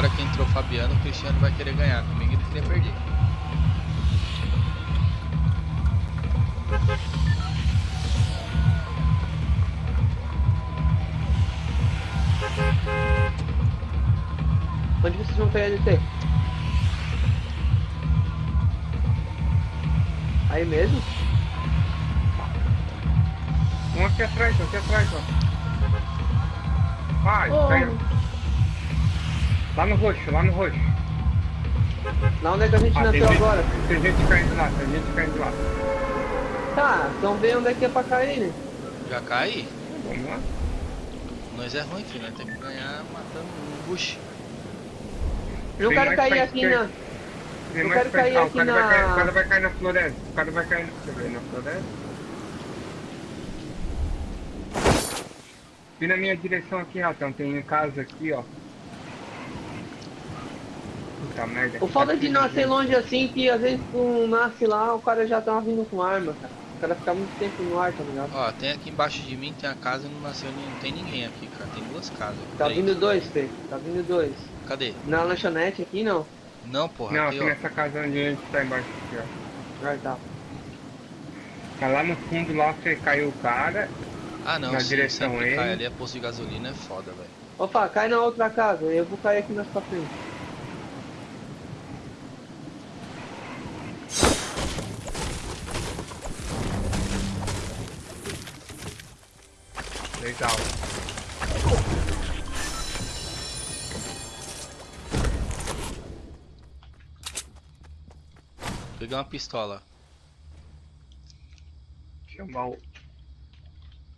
Agora que entrou o Fabiano, o Cristiano vai querer ganhar. Comigo ele queria perder. Onde vocês vão pegar LT? Aí mesmo? Um aqui atrás, um aqui atrás, ó. Vai, Oh. pega. Lá no roxo, lá no roxo. Na onde é que a gente Ah, tem nasceu gente, agora? tem gente caindo lá, tem gente caindo lá. Tá, então vê onde é que é pra cair, né? Já cai? Vamos lá. Nós é ruim, filho. Nós temos que ganhar matando um bush. Eu não Tem quero cair pra aqui na. Tem Eu mais quero cair ah, o aqui cara vai cair- na- O cara vai cair na floresta. O cara vai cair na floresta. Vem na minha direção aqui, Ratão. Tem casa aqui, ó. Puta merda. O foda Aqui de nascer longe assim, que às vezes tu nasce lá, o cara já tá vindo com arma, cara. O cara fica muito tempo no ar, tá ligado? Ó, tem aqui embaixo de mim, tem a casa e não nasceu, nem- não tem ninguém aqui, cara. Tem duas casas. Tá Três. vindo dois, Fê. Tá vindo dois. Cadê? Na lanchonete aqui não. Não, porra. Não, aqui, aqui nessa casa onde a gente tá embaixo aqui, ó. Ah, tá. Tá lá no fundo lá, você caiu o cara. Ah, não, na sim, direção sempre cai ele. ali, é posto de gasolina, é foda, velho. Opa, cai na outra casa, eu vou cair aqui na sua frente. Peguei uma pistola. Chamar o-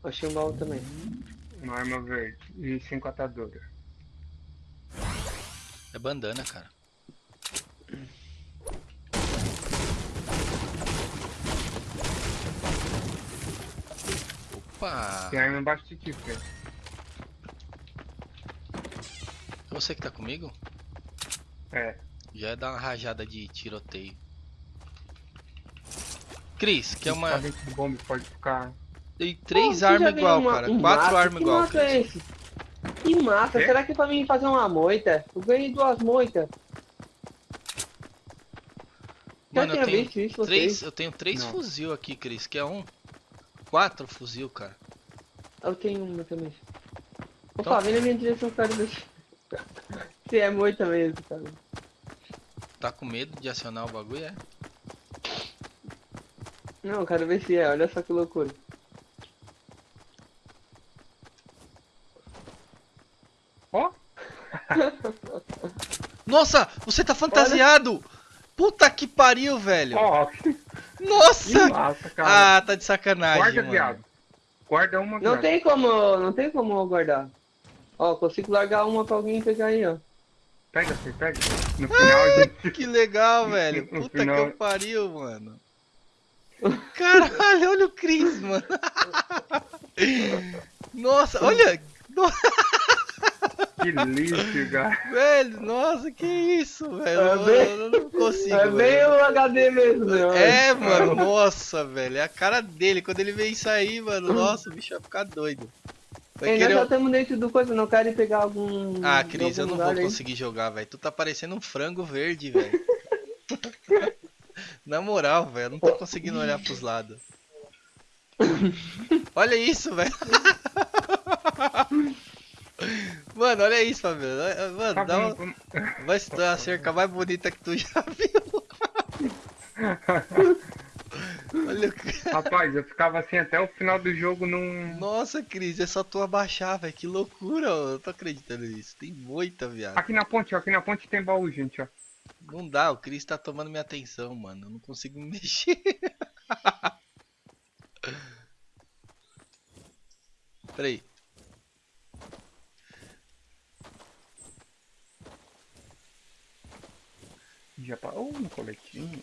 Achei um baú também. uma arma verde. E cinco ataduras. É bandana, cara. Opa! Tem arma embaixo de ti, Fê. É você que tá comigo? É. Já é dar uma rajada de tiroteio. Cris, que é uma. bombe, pode ficar. Tem três você armas igual, uma- cara. um Quatro armas que igual, mato é Cris. esse? Que mata? Quê? Será que é pra mim fazer uma moita? Eu ganhei duas moitas. Mano, eu tenho visto isso, três. vocês? Eu tenho três Não. fuzil aqui, Cris, que é um. Quatro fuzil, cara. Eu tenho uma também. Opa, Então- vem na minha direção, cara. Se é moita mesmo, cara. Tá com medo de acionar o bagulho, é? Não, quero ver se é, olha só que loucura. Ó! Nossa, você tá fantasiado! Puta que pariu, velho! Ó! Que Nossa! massa, cara. Ah, tá de sacanagem, Guarda, mano. viado. Guarda uma, Não tem como, não tem como guardar. Ó, consigo largar uma pra alguém pegar aí, ó. Pega, Fê, pega. No final a gente. Que legal, velho. Puta final- que pariu, mano. Caralho, olha o Chris, mano. Nossa, olha. Que lixo, cara. Velho, nossa, que isso, velho. É Eu, bem- eu não consigo. É bem velho. o HD mesmo, né? É, mano, nossa, velho. É a cara dele. Quando ele vê isso aí, mano, nossa, o bicho vai ficar doido. Vai Ei, nós já estamos dentro do coisa, não querem pegar algum. Ah, Cris, eu não vou aí? conseguir jogar, velho. Tu tá parecendo um frango verde, velho. Na moral, velho, não tô conseguindo olhar pros lados. Olha isso, velho. Mano, olha isso, Fabiano. Mano, Tá dá uma... vai se dar a cerca mais bonita que tu já viu. Olha o... Rapaz, eu ficava assim até o final do jogo num. Nossa, Cris, é só tu abaixar, velho. Que loucura, ó. eu tô acreditando nisso. Tem muita, viado. Aqui na ponte, ó. Aqui na ponte tem baú, gente, ó. Não dá, o Chris tá tomando minha atenção, mano. Eu não consigo me mexer. Peraí. Já parou no coletinho.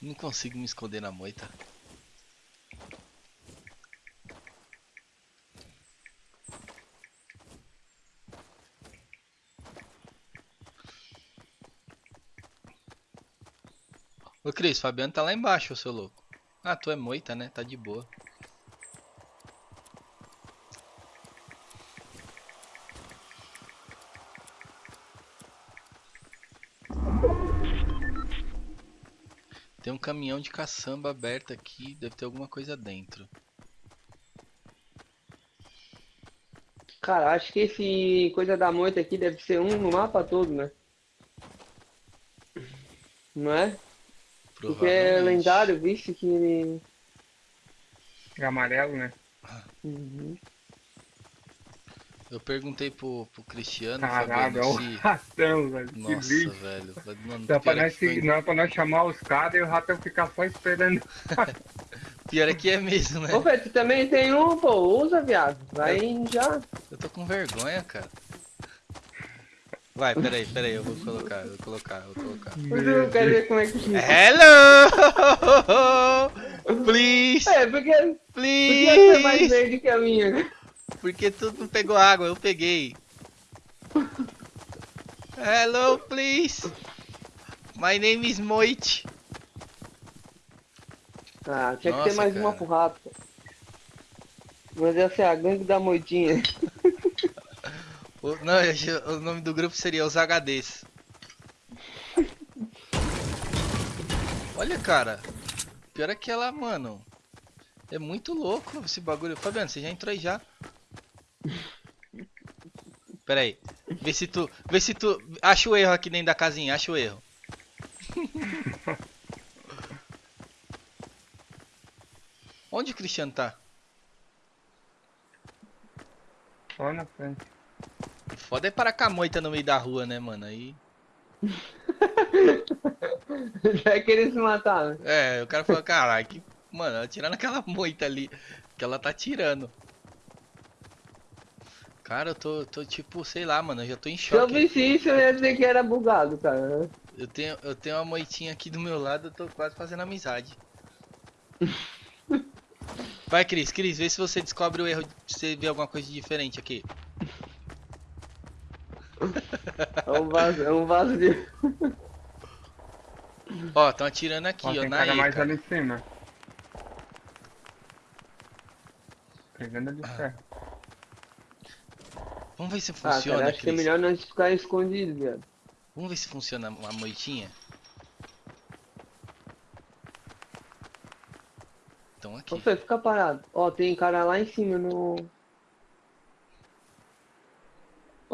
Não consigo me esconder na moita. Cris, Fabiano tá lá embaixo, seu louco. Ah, tu é moita, né? Tá de boa. Tem um caminhão de caçamba aberto aqui, deve ter alguma coisa dentro. Cara, acho que esse coisa da moita aqui deve ser um no mapa todo, né? Não é? Porque é lendário, visto que. É amarelo, né? Uhum. Eu perguntei pro, pro Cristiano, Caralho, é o se... ratão, velho. Que Nossa, bicho. velho. Mano, Dá pra é nós, que foi- seguir- não é pra nós chamar os caras e o ratão ficar só esperando. pior é que é mesmo, né? Ô, Fê, tu também tem um, pô, usa, viado. Vai já. Eu tô com vergonha, cara. Vai, peraí, peraí, eu vou colocar, eu vou colocar, eu vou colocar. Mas eu quero ver como é que fica. Hello! Please! É, porque ser mais Please! verde que a minha. Porque tu não pegou água, eu peguei. Hello, please! My name is Moit. Ah, tinha que Nossa, ter mais uma cara. pro rato. Mas essa é a gangue da moitinha. O, não, o nome do grupo seria os HDs. Olha, cara. Pior é que ela, mano. É muito louco esse bagulho. Fabiano, você já entrou aí já? Pera aí. Vê se tu. Vê se tu. Acha o erro aqui dentro da casinha, acha o erro. Onde o Cristiano tá? Só na frente. Foda é parar com a moita no meio da rua, né, mano? Aí. Já querer se matar, né? É, o cara falou, caralho, que. Mano, ela tirando aquela moita ali. Que ela tá tirando. Cara, eu tô, tô tipo, sei lá, mano, eu já tô em Se eu choque. visse isso, eu ia dizer que era bugado, cara. Eu tenho, eu tenho uma moitinha aqui do meu lado, eu tô quase fazendo amizade. Vai, Cris, Cris, vê se você descobre o erro, se você vê alguma coisa diferente aqui. É um vaso, é um vaso de. Ó, estão atirando aqui, Ó, ó, tem na cara E, mais cara. ali em cima. Pegando de ferro. Vamos ver se Ah, funciona, cara, acho que é melhor nós ficar escondidos, viado. Vamos ver se funciona a moitinha. Então aqui. Ô, Fê, fica parado. Ó, tem cara lá em cima no.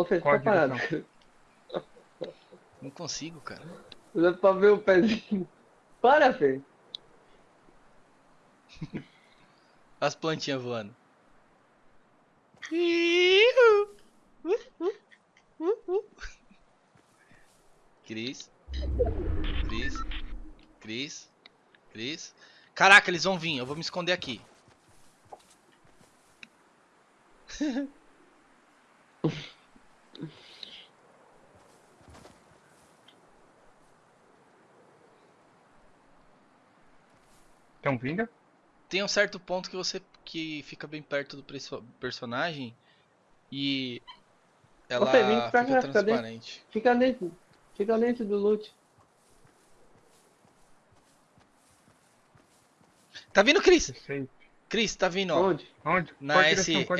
Fica Qual a parado. Não consigo, cara. Dá pra ver o pezinho. Para, Fê. As plantinhas voando. Cris. Cris. Cris. Cris. Caraca, eles vão vir. Eu vou me esconder aqui. Estão vindo? Tem um certo ponto que você que fica bem perto do perso- personagem e ela Fê, vem pra fica cá, transparente. Fica dentro. Fica dentro do loot. Tá vindo, Cris? Cris, tá vindo, ó. Onde? Onde? Na Qual S, direção? Qual.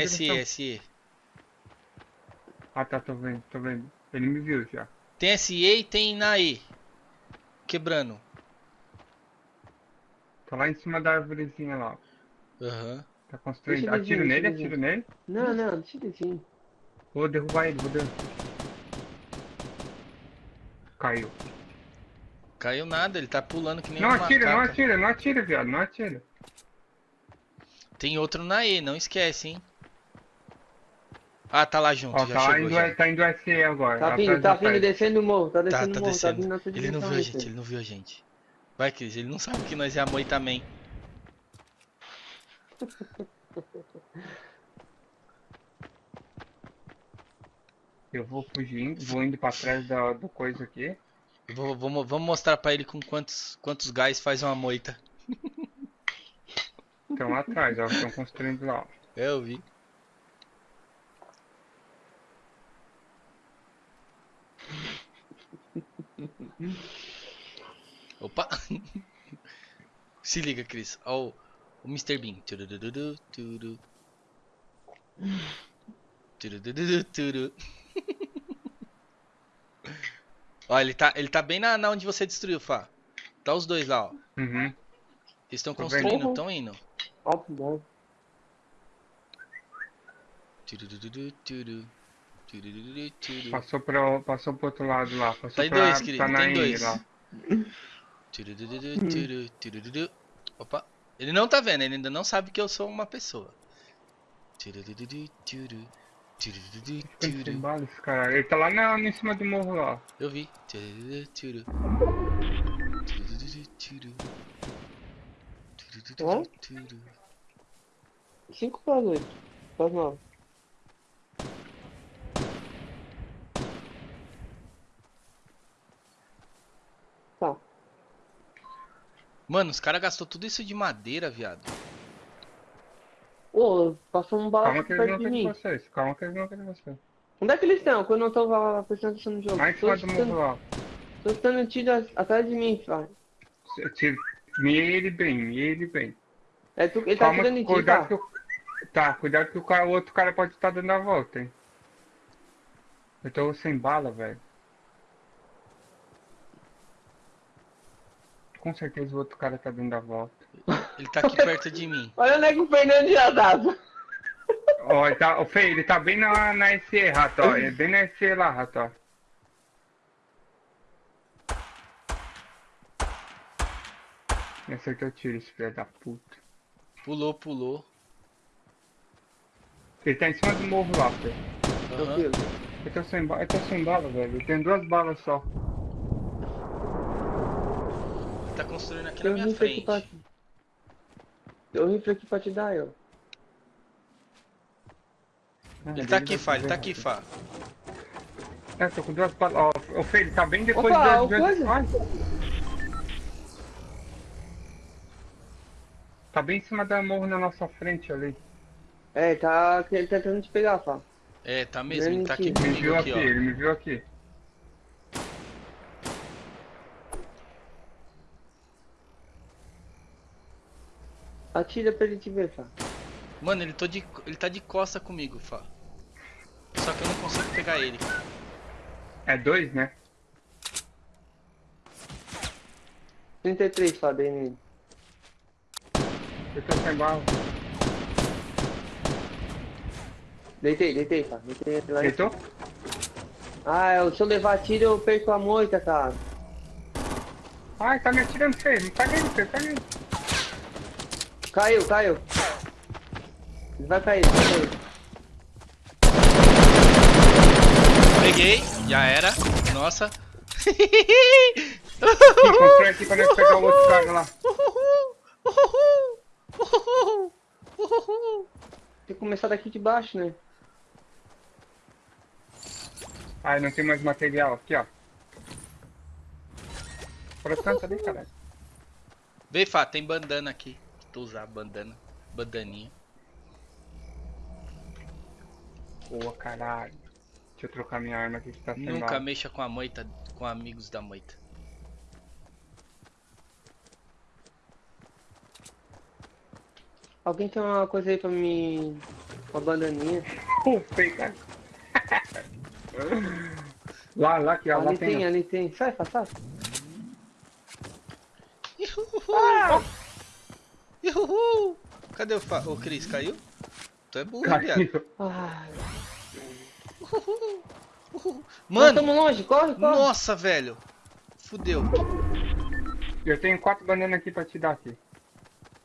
Ah tá, tô vendo, tô vendo. Ele me viu já. Tem SE e tem na E. Quebrando. Tá lá em cima da árvorezinha lá. Aham. Tá construindo. Deixa Atiro nele, atiro nele. Não, não, deixa ele assim. Vou derrubar ele, vou derrubar. Caiu. Caiu nada, ele tá pulando que nem Não uma atira, não macaca. atira, não atira, viado, não atira. Tem outro na E, não esquece, hein. Ah, tá lá junto, Ó, já tá, lá chegou indo, já. tá indo SE agora. Tá vindo, tá vindo descendo o morro. Tá Tá, descendo tá o morro, tá vindo descendo. na tua Ele não direção, viu a gente, ele não viu a gente. Vai, Cris, ele não sabe que nós é a Moi também. Eu vou fugindo, vou indo pra trás da, do coisa aqui. Eu vou- vamos, mostrar pra ele com quantos, quantos gás faz uma moita. Estão lá atrás, ó. Estão construindo lá. eu vi. Opa! Se liga, Cris. Ó, o, o Mr. Bean. Turududu, turu. Turududu, turu. Ó, ele tá, ele tá bem na, na onde você destruiu, Fá. Tá os dois lá, ó. Uhum. Eles estão construindo, estão indo. Ó, bom. Turu. Turururu, turu. Passou, pro, passou pro outro lado lá. Passou Tem pra, dois, querido, pra tem Naine dois. lá. Opa. Ele não tá vendo, ele ainda não sabe que eu sou uma pessoa. Cara. Ele tá lá na, em cima do morro lá. Eu vi. Turu. 5 para 8. Para 9. Tá. Mano, os caras gastou tudo isso de madeira, viado. Ô, passou um bala perto de mim. vocês. Calma que eles não querem vocês. Onde é que eles estão? Quando eu tô lá prestando atenção no jogo. Tô cima do morro lá. Tô escutando tiro atrás de mim, se- Mire ele bem, mire ele bem. É, tu, ele tá Calma, atirando em ti, cuidado tá? que o... Tá, cuidado que o, cara, o outro cara pode estar dando a volta, hein. Eu tô sem bala, velho. Com certeza o outro cara tá dando a volta. Ele tá aqui perto de mim. Olha onde é que o Fernando já dá. Ó, ele tá, o Fê, ele tá bem na, na SE, rato, ó. Ele é bem na SE lá, rato, ó. Me acertou o tiro, esse filho da puta. Pulou, pulou. Ele tá em cima do morro lá, Fê. Tranquilo. Eu tô sem, ba- eu tô sem bala, velho. Eu tenho duas balas só. Ele tá construindo aqui Tem na um minha frente. pra... Tem um rifle aqui pra te dar. Ah, Ele tá aqui, Fá, ele tá aqui, Fá. É, tô com duas balas. Ó, o Fê, ele tá bem depois Opa, do... o coisa? Ai. Tá bem em cima da morro na nossa frente ali. É, tá ele tá tentando te pegar, Fá. É, tá mesmo, ele tá aqui Ele Me comigo viu aqui, aqui, ó. ele me viu aqui. Atira pra ele te ver, Fá. Mano, ele, tô de, ele tá de costa comigo, Fá. Só que eu não consigo pegar ele. É dois, né? 33, Fá, dei nele. Eu tô sem bala. Deitei, deitei, Fá. Deitei ele lá Deitou? Ah, eu- se eu levar tiro eu perco a moita, cara. Ai, tá me atirando, Fê. Não pega ele, Fê, pega ele. Caiu, caiu. Ele vai cair, vai cair. Peguei, já era. Nossa. Ih, constrói aqui pra nós pegar o outro cara lá. Tem que começar daqui de baixo, né? Ai, não tem mais material. Aqui, ó. Pra tanto ali, caralho. Vem, Fá, tem bandana aqui. Tu usar bandana. Bandaninha. Boa, caralho. Deixa eu trocar minha arma aqui que tá sem Nunca bala. mexa com a moita, com amigos da moita. Alguém tem uma coisa aí pra me... Uma bandaninha. Cara. Lá, lá, aqui, ó. Lá ali tem, tem. ali tem. Sai, sai. Ah! Ihuhu! Cadê o, o Cris? Caiu? Tu é burro, viado. Caiu. Ai. Nós Mano, estamos longe, corre, corre. nossa, velho. Fudeu. Eu tenho quatro bananas aqui pra te dar aqui.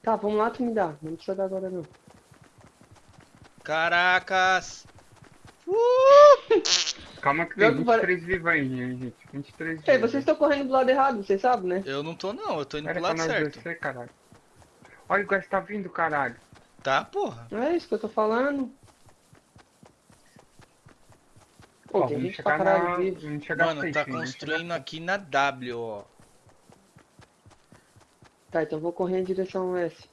Tá, vamos lá, tu me dá. Não precisa dar agora, não. Caracas. Uh! Calma que tem Jogo para- 23 vivos aí, gente. 23 Ei, vocês estão correndo do lado errado, vocês sabem, né? Eu não tô não, eu tô indo Era pro lado certo. descer, caralho. Olha o gás tá vindo, caralho. Tá, porra. É isso que eu tô falando. Pô, Ó, tem gente pra caralho na... chegar Mano, tá construindo chegar aqui na W, ó. Tá, então vou correr em direção S.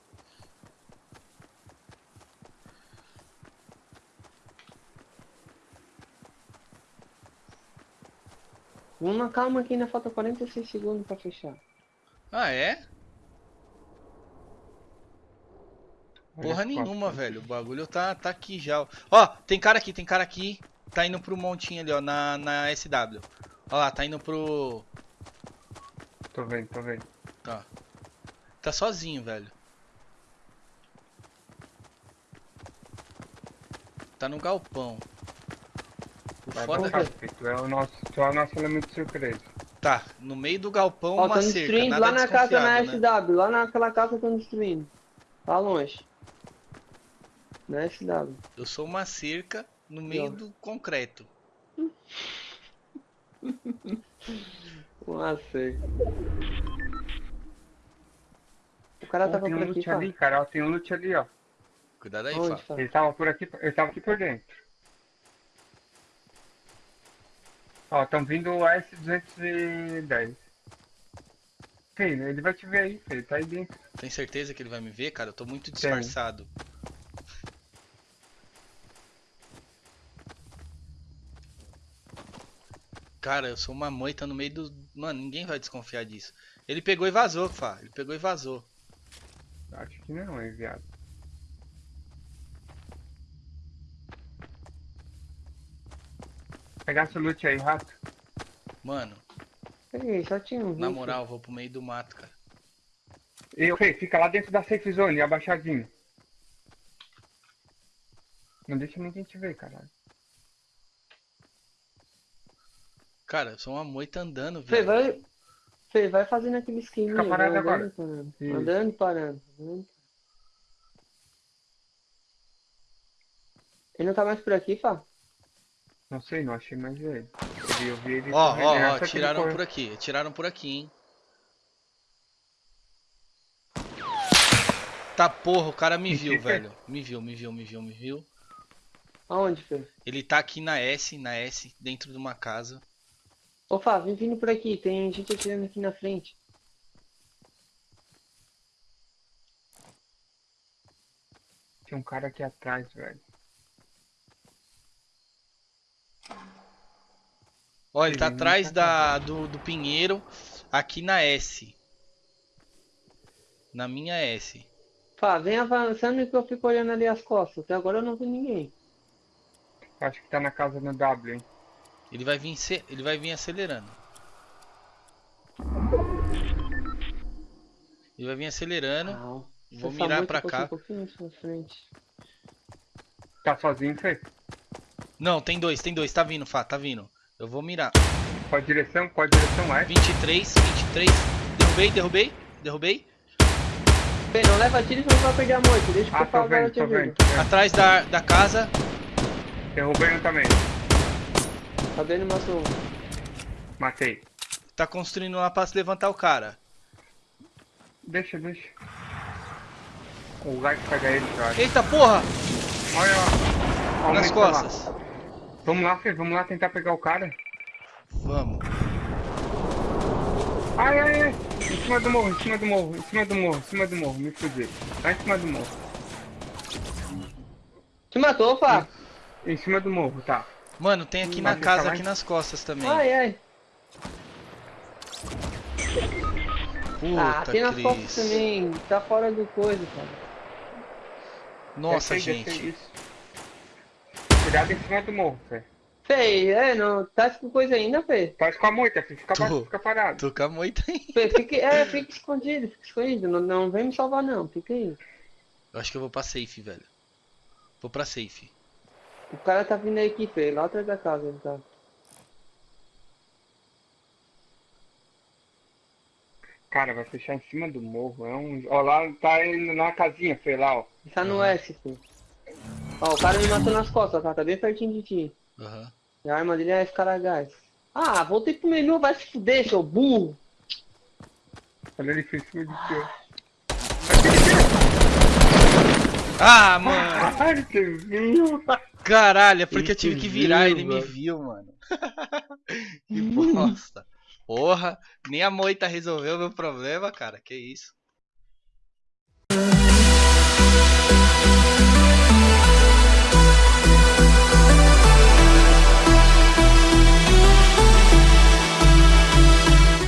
Vamos na calma que ainda falta 46 segundos pra fechar. Ah, é? Porra nenhuma, só. velho. O bagulho tá, tá aqui já. ó. Tem cara aqui, tem cara aqui. Tá indo pro montinho ali, ó, na, na SW. Ó lá, tá indo pro... Tô vendo, tô vendo. Tá. Tá sozinho, velho. Tá no galpão. O Vai foda filho. Tu é o nosso, é o nosso elemento de surpresa. Tá, no meio do galpão Ó, uma tão cerca, nada lá na casa na desconfiado, né? SW. Lá naquela casa tão destruindo. Tá longe. Na SW. Eu sou uma cerca no meio ó. do concreto. Uma cerca. O cara Pô, tava tem um por aqui, ali, cara. ó, Tem um loot ali, ó. Cuidado aí, Onde, Fá. pá? Ele tava por aqui, ele tava aqui por dentro. Ó, estão vindo o S210. Filho, ele vai te ver aí, filho. Tá aí dentro. Tem certeza que ele vai me ver, cara? Eu tô muito disfarçado. Cara, eu sou uma moita no meio do. Mano, ninguém vai desconfiar disso. Ele pegou e vazou, Fá. Ele pegou e vazou. Acho que não, é viado. Pegar esse loot aí, rato. Mano, Peguei, só tinha um. na moral, eu vou pro meio do mato, cara. E, Fê, fica lá dentro da safe zone, abaixadinho. Não deixa ninguém te ver, caralho. Cara, eu sou uma moita andando, velho. vai. Fê, vai fazendo aquele esqueminha. Fica parado vai agora. andando, parando. Isso. Andando, parando. andando. Ele não tá mais por aqui, Fá? Não sei, não achei mais ele. Eu vi, eu vi ele Ó, ó, ó, tiraram por aqui. Tiraram por aqui, hein. Tá porra, o cara me viu, velho. Me viu, me viu, me viu, me viu. Aonde, Fê? Ele tá aqui na S, na S, dentro de uma casa. Ô, Fá, vem vindo por aqui. Tem gente atirando aqui na frente. Tinha um cara aqui atrás, velho. Ó, ele tá Ele atrás tá da, do, do Pinheiro, aqui na S. Na minha S. Fá, vem avançando que eu fico olhando ali as costas. Até agora eu não vi ninguém. Acho que tá na casa no W, hein. Ele vai vir, ele vai vir acelerando. Ele vai vir acelerando. Não. Vou Essa mirar pra cá. Um. Tá sozinho, Fê? Não, tem dois, tem dois. Tá vindo, Fá, tá vindo. Eu vou mirar. Qual direção? Qual direção é? 23, 23. Derrubei, derrubei, derrubei. Fê, não leva tiro senão vai perder a moita. Deixa que Ah, eu tô falo agora vendo, te vendo, tô vendo. Atrás da, da casa. Derrubei um também. Tá vendo, matou. Matei. Tá construindo lá pra se levantar o cara. Deixa, deixa. O lugar que pega ele, acho. Eita porra! Olha, ó. Aumenta Nas lá. costas. Vamos lá, Fê, vamos lá tentar pegar o cara. Vamos. Ai, ai, ai. Em cima do morro, em cima do morro, em cima do morro, em cima do morro. Me fudi. Lá em cima do morro. Te matou, Fá? Em cima do morro, tá. Mano, tem aqui na casa, tá aqui nas costas também. Ai, ai. ah, Puta, tem nas costas Cris. também. Tá fora do coisa, cara. Nossa, gente. Cuidado em cima do morro, Fê. Fê, é, não. Tá com coisa ainda, Fê? Faz com a moita, Fê. Fica, fica parado. Tô com a moita aí. Fê, fica, é, fica escondido, fica escondido. Não, não vem me salvar, não. Fica aí. Eu acho que eu vou pra safe, velho. Vou pra safe. O cara tá vindo aí aqui, Fê. Lá atrás da casa ele tá. Cara, vai fechar em cima do morro. É um... Ó, lá tá indo na casinha, Fê, lá, ó. Tá no Uhum. S, Fê. Ó, o cara me matou nas costas, tá? Tá bem pertinho de ti. Aham. E a arma dele é escaragás. Ah, voltei pro menu, vai se fuder, seu burro. Olha ele fez em cima de ti. Ah, mano! Ai, você viu? Caralho, é porque eu tive Ele que virar, viu, ele me velho. viu, mano. que bosta. Porra, nem a moita resolveu meu problema, cara. Que isso?